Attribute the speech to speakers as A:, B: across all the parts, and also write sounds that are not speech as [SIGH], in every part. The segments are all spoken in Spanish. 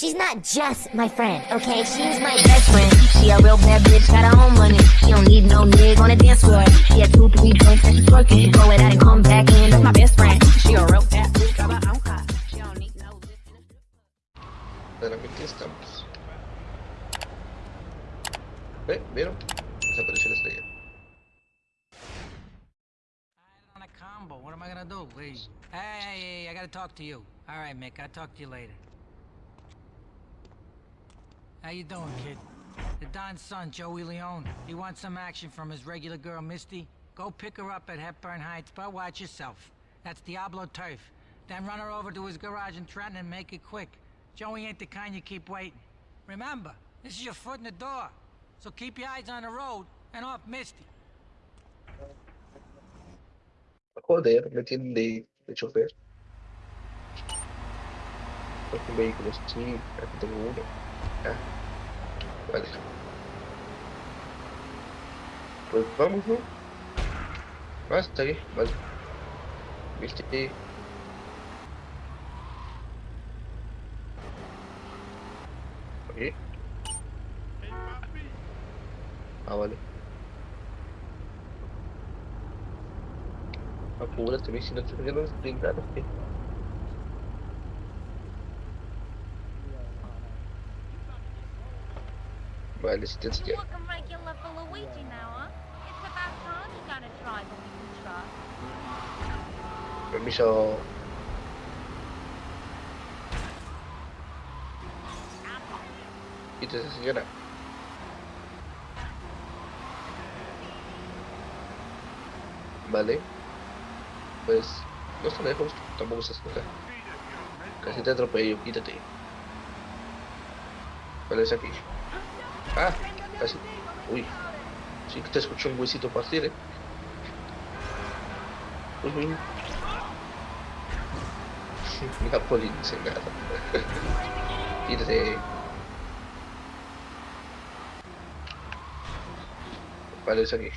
A: She's not just my friend, okay? She's my best friend. She a real bad bitch, got her own money. She don't need no nigga on the dance floor. She had two, three drinks and she's twerking. She throw it out and come back in. That's my best friend. She a real bad bitch, got her own car. She don't need no
B: Claramente estamos. ¿Eh? ¿Vieron? Desapareció la estrella.
C: on a combo. What am I gonna do? Please. Hey, hey, hey, I gotta talk to you. All right, Mick. I'll talk to you later. How you doing, kid? The Don's son, Joey Leone. He wants some action from his regular girl, Misty. Go pick her up at Hepburn Heights, but watch yourself. That's Diablo Turf. Then run her over to his garage in Trenton and make it quick. Joey ain't the kind you keep waiting. Remember, this is your foot in the door. So keep your eyes on the road and off Misty.
B: Joder, me tienen de, de chofer. Porque vehículos, sí, aquí tengo uno. Ah, vale. Pues vamos, ¿no? Ah, está bien, vale. Viste. Oye. Ah, vale. Apúrate, mi, si no te voy a brincar, ¿qué? Vale, si tienes que...
D: Looking regular for Luigi we can trust.
B: Permiso. Quítese, señora. Vale. Pues, no está lejos, tampoco estás acá. Casi te atropello, quítate. Vale, es aquí. Ah, casi. Uy. Sí que te escucho un huesito partir, eh. Uy, uy. Napoli nada. Quítate. Vale, es aquí.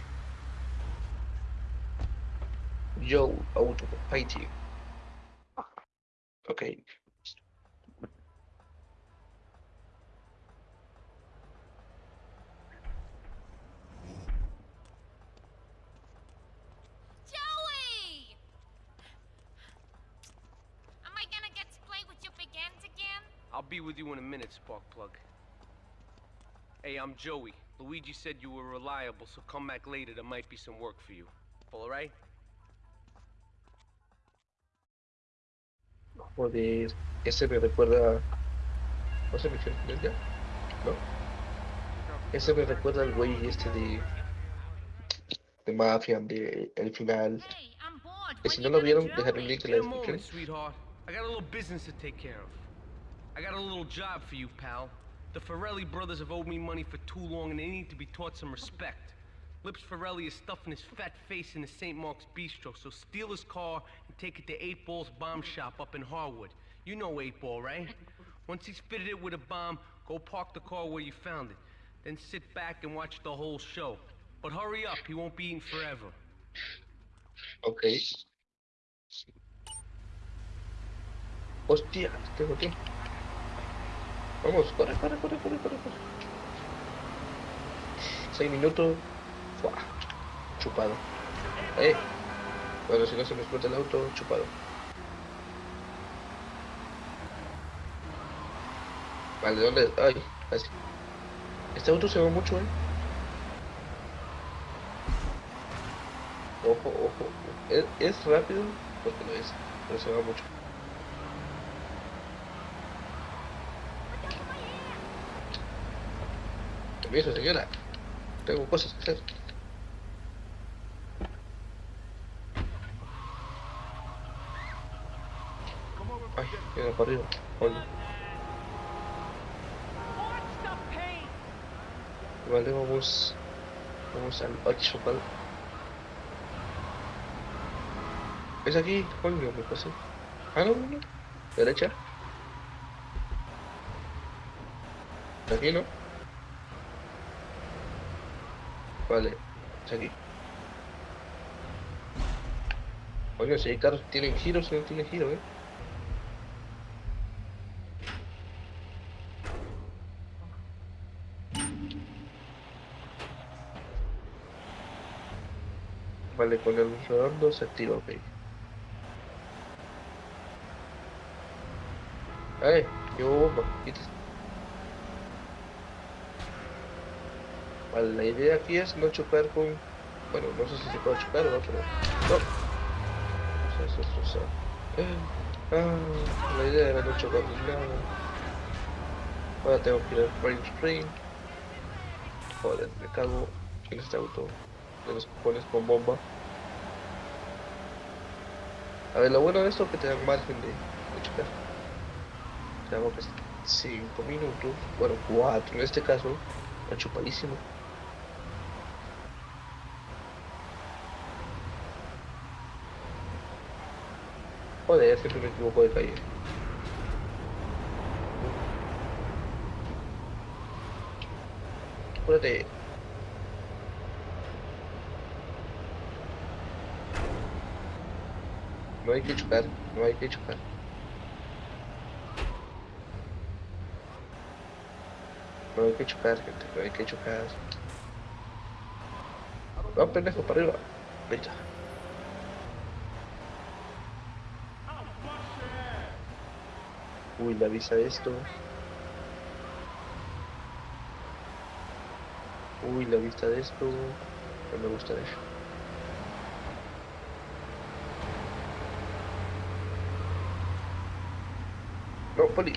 B: Yo, auto, fighting. Ok.
D: With
E: you in a minute, Sparkplug. Hey, I'm Joey. Luigi said you were reliable, so come back later. There might be some work for you. All right?
B: Joder, ese me recuerda. ¿No se me fue ya? ¿No? Ese me recuerda al güey este de. de Mafia, de el final.
D: Hey,
B: Que si no lo vieron,
D: do
B: dejaré un
D: it?
B: link en la descripción.
E: I got a little business to take care of. I got a little job for you, pal. The Ferrelli brothers have owed me money for too long and they need to be taught some respect. Lips Ferrelli is stuffing his fat face in the St. Mark's Bistro, so steal his car and take it to 8 Ball's bomb shop up in Harwood. You know 8 Ball, right? [LAUGHS] Once he's fitted it with a bomb, go park the car where you found it. Then sit back and watch the whole show. But hurry up, he won't be eating forever.
B: Ok. Hostia, tengo tiempo. Vamos, corre, corre, corre, corre, corre, corre. Seis minutos. Fua, Chupado. Eh. Bueno, si no se me explota el auto, chupado. Vale, ¿dónde? Ay, así. Este auto se va mucho, eh. Ojo, ojo. Es, es rápido porque lo es, pero se va mucho. Permiso, señora. Tengo cosas que hacer. Ay, queda para arriba. Oye. Vale, vamos. Vamos al 8, ¿vale? Es aquí, coño, me pasé. Ah, no, no. Derecha. Aquí, ¿no? Vale, es aquí. Oye, si hay carros tienen giro, si no tiene giro, eh. Vale, con el redondo se activa, ok. ¡Eh! ¡Qué bomba! Quítese. La idea aquí es no chocar con... Bueno, no sé si se puede chocar o no, pero... ¡No! Sea, eso, eso. Ah, la idea era no chocar con nada. Ahora tengo que ir al frame screen. Joder, me cago en este auto de los cojones con bomba. A ver, lo bueno de esto es que te dan margen de, de chocar. Tenemos que 5 minutos, bueno 4 en este caso, está chupadísimo. Joder, siempre me equivoco de calle. Apúrate. No hay que chocar, no hay que chocar. No hay que chocar, gente, no hay que chocar. No, pendejo, para arriba. Venga. Uy, la vista de esto. Uy, la vista de esto. No me gusta eso. No, poli.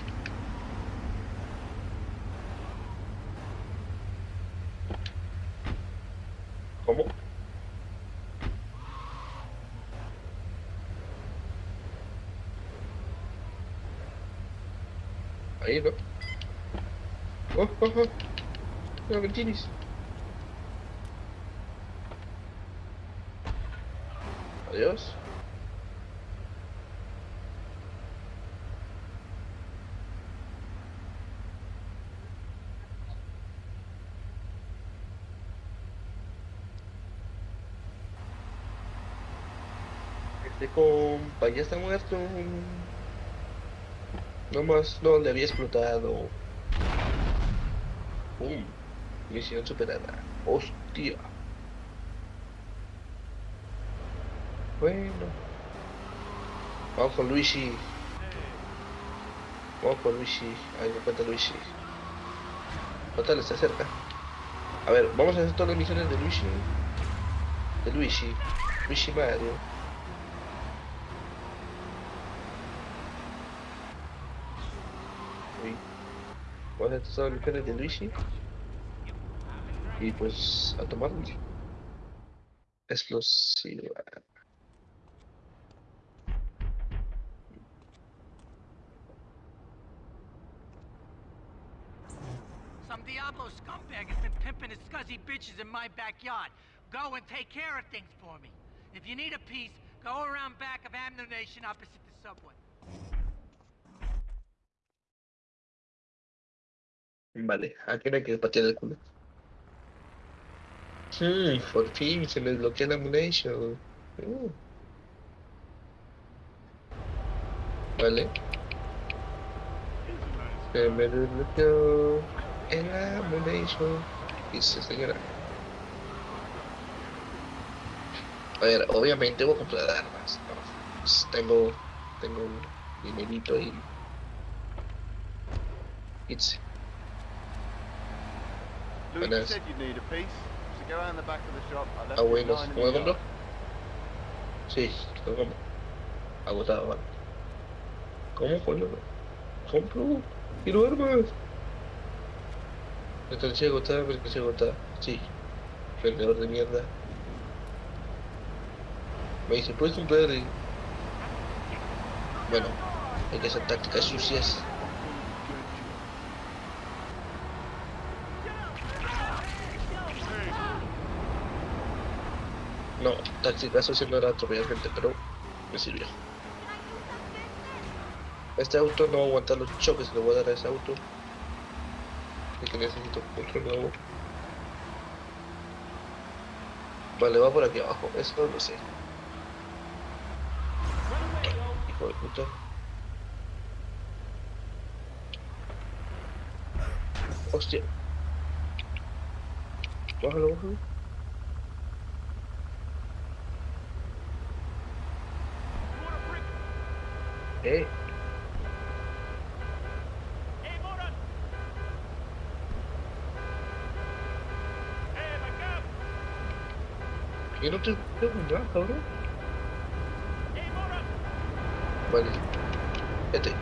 B: ¿Cómo? Ahí no. Oh, oh, oh. Me tienes. Adiós. Este compa ya está muerto. No más, no le había explotado. Pum. Misión superada. Hostia. Bueno. Vamos con Luigi. Vamos con Luigi. Ahí me cuenta Luigi. Total, está cerca. A ver, vamos a hacer todas las misiones de Luigi. De Luigi. Luigi Mario. Uy. Vamos a hacer todas las misiones de Luigi. Y pues a. Explosiva.
C: Some Diablo scumbag has been pimping his scuzzy bitches in my backyard. Go and take care of things for me. If you need a piece, go around back of Ammunition opposite the subway.
B: Vale, ¿a qué hora quieres patear el culo? Sí, por fin se me desbloquea la munición. Mm. Vale. Se me desbloqueó el ammunition. Dice señora. A ver, obviamente voy a comprar armas. Pues tengo. Tengo un dinerito y
F: lying in
B: ¿cómo
F: the
B: compro?
F: yard.
B: Sí, lo compro. Agotado, vale. ¿Cómo coño? Compro. Quiero armas. Mercancía agotada, mercancía agotada. Sí. Vendedor de mierda. Me dice, ¿puedes comprar? Y... Bueno, hay que hacer tácticas sucias. No, sucias no era atropellar gente, pero me sirvió. Este auto no va a aguantar los choques que le voy a dar a ese auto. Así que necesito otro nuevo. Vale, va por aquí abajo, eso lo sé. Hijo de puta. Hostia. Bájalo, bájalo. Eh, yo no te nada, cabrón. Vale. Vete.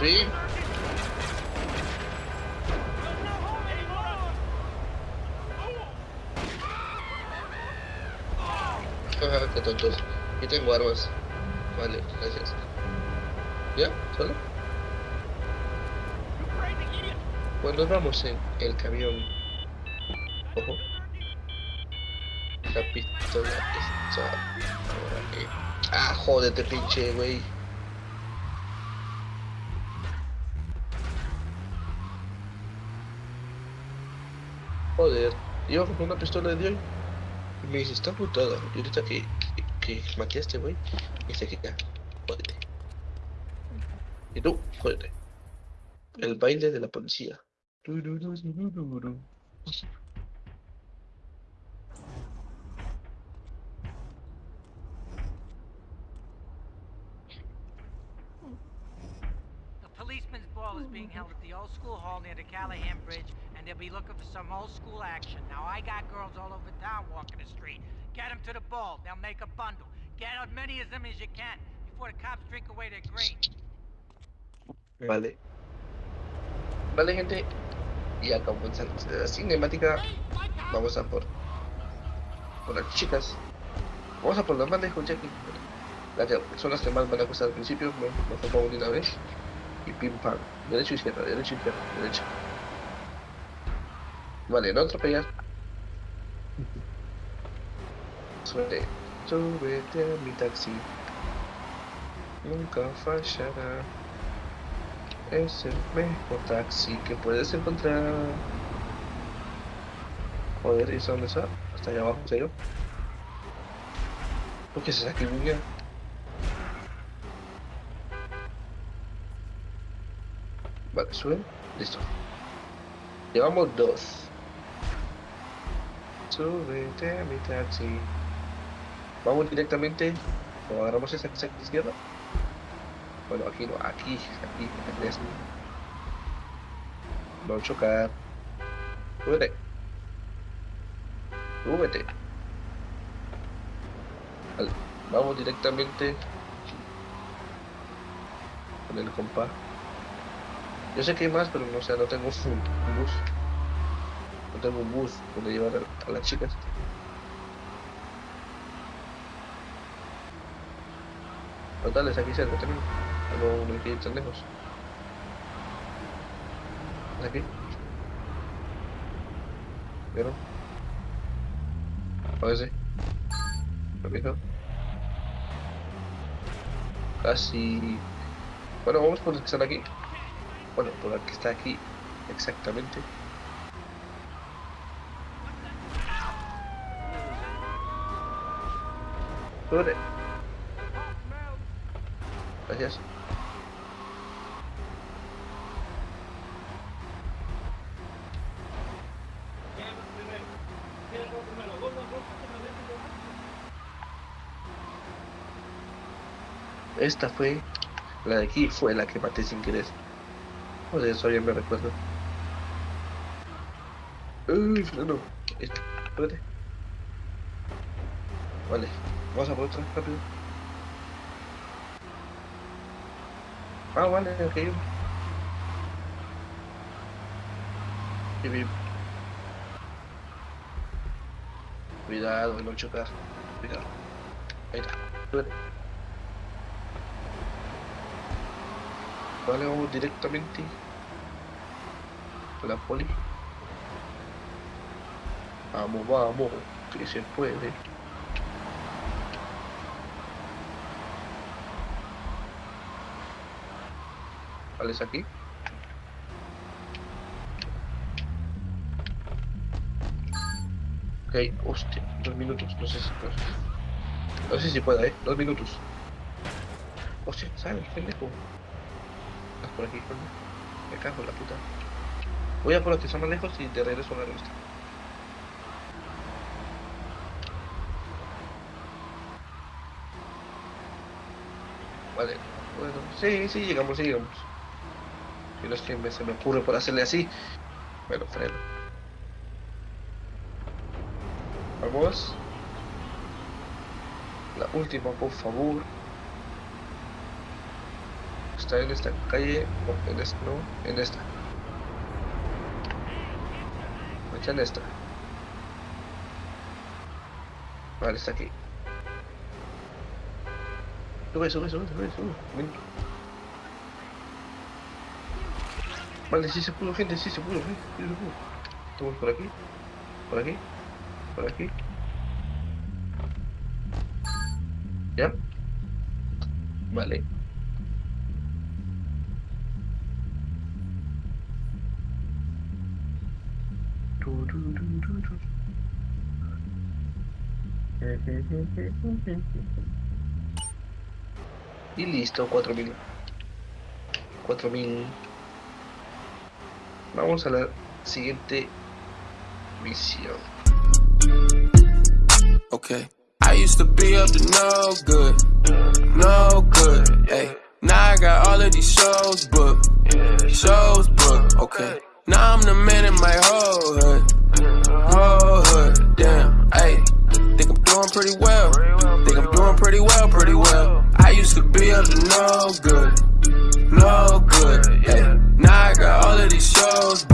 G: Hey,
B: qué tontos. Yo tengo armas. Vale, gracias. ¿Ya? ¿Solo? Cuando vamos en el camión. Ojo. La pistola está ahora aquí. Ah, jódete, pinche, güey. Joder, iba con una pistola de hoy. Y me dice, está putada. Y ahorita que, que, que maquiaste, güey, me dice que jódete. Y tú, jódete. El baile de la policía.
C: The policeman's ball is being held at the old school hall near the Callahan Bridge, and they'll be looking for some old school action. Now, I got girls all over town walking the street. Get them to the ball. They'll make a bundle. Get as many of them as you can before the cops drink away their green.
B: Vale. Vale, gente. Y acabó la cinemática. Vamos a por. Por las chicas. Vamos a por las más lejos, Jackie. Las que son las que más van a costar al principio. Me, me pongo de una vez. Y pim pam. Derecho, izquierda, derecho, izquierda, derecha. Vale, no atropellar. Súbete. Súbete a mi taxi. Nunca fallará. Es el mejor taxi que puedes encontrar. Joder, ¿y eso dónde está? Hasta allá abajo, ¿en serio? ¿Por qué se saca el niño? Vale, sube. Listo. Llevamos dos. Súbete a mi taxi. Vamos directamente. Agarramos esa izquierda. Bueno, aquí no, aquí, aquí, en este. No chocar. Súbete. Súbete. Vale, Vamos directamente con el compa. Yo sé que hay más, pero no no tengo un, bus. No tengo un bus donde llevar a las chicas. Total, es aquí cerca también. No, no hay que ir tan lejos. ¿Es aquí? ¿Vieron? Parece. ¿Lo fijo? Casi... Bueno, vamos por los que están aquí. Bueno, por el que está aquí. Exactamente. Sube. Gracias. Esta fue, la de aquí fue la que maté sin querer. Joder, eso ya me recuerdo. Uy, no, no. Este, espérate. Vale, vamos a por otra rápido. Ah, vale, ok. Cuidado no chocar. Cuidado. Ahí está. Vale, vamos directamente a la poli. Vamos, vamos, que se puede. principales aquí. Ok, hostia, dos minutos, no sé si puedo. No sé si pueda, eh, dos minutos. Hostia, ¿sabes? Pendejo. Estás por aquí, por mí. Me cago en la puta. Voy a por los que son más lejos y te regreso a la revista. Vale, bueno, sí, sí, llegamos, sí, llegamos. Si no es que me- se me ocurre por hacerle así, me lo freno. Vamos. La última, por favor. Está en esta calle, o en esta, no, en esta. Echa en esta. Vale, está aquí. Sube, sube, sube, sube, sube. Vale, sí se pudo, gente, sí se pudo, sí, sí se pudo. Estamos por aquí, por aquí, por aquí. ¿Ya? Vale. Y listo, 4000. 4000. Vamos a la siguiente misión.
H: Okay. I used to be up to no good, no good. Hey, now I got all of these shows booked, shows booked. Okay. Now I'm the man in my whole hood, whole hood. Damn. Hey, think I'm doing pretty well. Think I'm doing pretty well, pretty well. I used to be up to no good, no good. Hey, got all of these shows